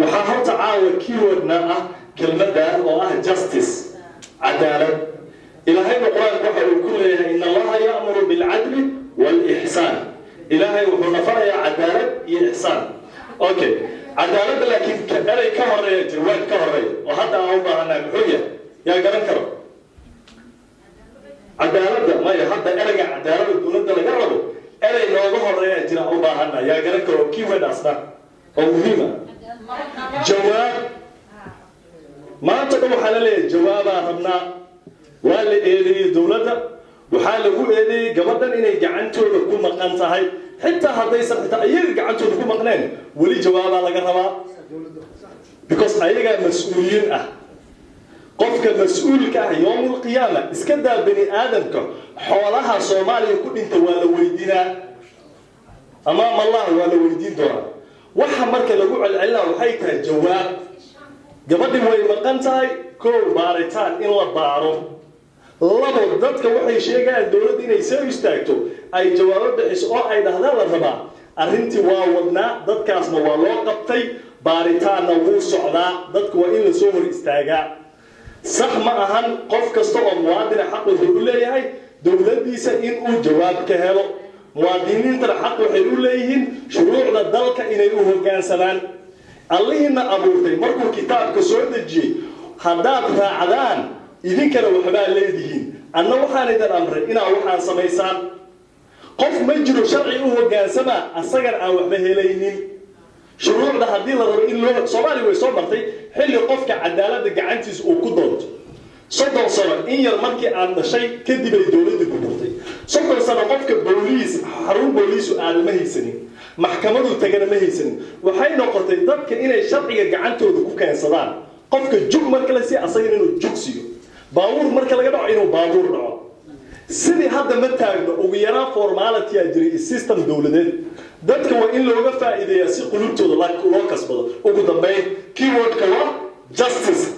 waxaa horta caawa keywordna ah kelmadda oo ah justice cadaalad. Ilaahayna qur'aanka waxa uu ku leeyahay in allaha ya'muru bilcadli waalixsaan ilaahay wuxuu nafarayaa cadaalad iyo ixsaan okay cadaaladda laakiin erey ka horreeya jawaab ka horreeya. Oo hadda aan u baahanaa muxuu yahay? Yaa garan karo? Cadaaladda maya hadda ereyga cadaaladda dowladda laga rabo erey nooga horreeya jira u baahana yaa garan karo keyword oo muhiima jawaab. Maanta dhan waxaa la leeyahay jawaabaa rabnaa. Waa la eedeeyey dowladda waxaa lagu eedeeyey gabadhan inay gacantooda ku maqan tahay. Xitaa haddaysan xitaa iyaga gacantooda ku maqneen weli jawaabaa laga rabaa. Because ayagaa mas'uuliyiin ah. Qofka mas'uulka ah yowmulqiyaama iska daa bani aadamka xoolaha soomaaliya ku dhinta waa la weydiinaa. Amaam allah waa la weydiin doonaa waxa marka lagu celcelinaa waxay tahay jawaab. Gabadhi way maqan tahay kow baaritaan in la baaro. Labo dadka waxay sheegayaan dowladda inay soo istaagto ay jawaabo bixiso oo ay dhahdaan la rabaa. Arrintii waa wadnaa dadkaasna waa loo qabtay baaritaanna wuu socdaa dadka waa in la soo hor istaagaa. Sax ma ahan qof kasta oo muwaadina xaq wuxuu u leeyahay dowladdiisa inuu jawaab ka helo muwaadiniintana xaq waxay u leeyihiin shuruucda dalka inay u hoggaansamaan allihiina abuurtay markuu kitaabka soo dejiyey haddaad raacdaan idinkana waxbaa leedihiin. Anna waxaan idin amray inaad waxaan samaysaan. Qof ma jiro sharci u hoggaansamaa asagan aan waxba helaynin. Shuruucda haddii la rabo in loo soomaaliya way soo martay xilli qofka cadaaladda gacantiisa uu ku doonto. Soddon sano in yar markii aad dhashay kadib ay dowladda burburtay soddon sano qofka booliis booliisu aada ma haysanin maxkamadu tagana ma haysanin. Waxay noqotay dadka inay sharciga gacantooda ku keensadaan. Qofka jug marka la siiya asagana inuu jug siiyo. Baabuur marka laga dhaco inuu baabuur dhaco. Sidii hadda ma taagno ugu yaraan formality-a jiray system dowladeed dadka waa in looga faa'iideeyaa si qulubtooda loo kasbado. Ugu dambeyn keywordka waa justice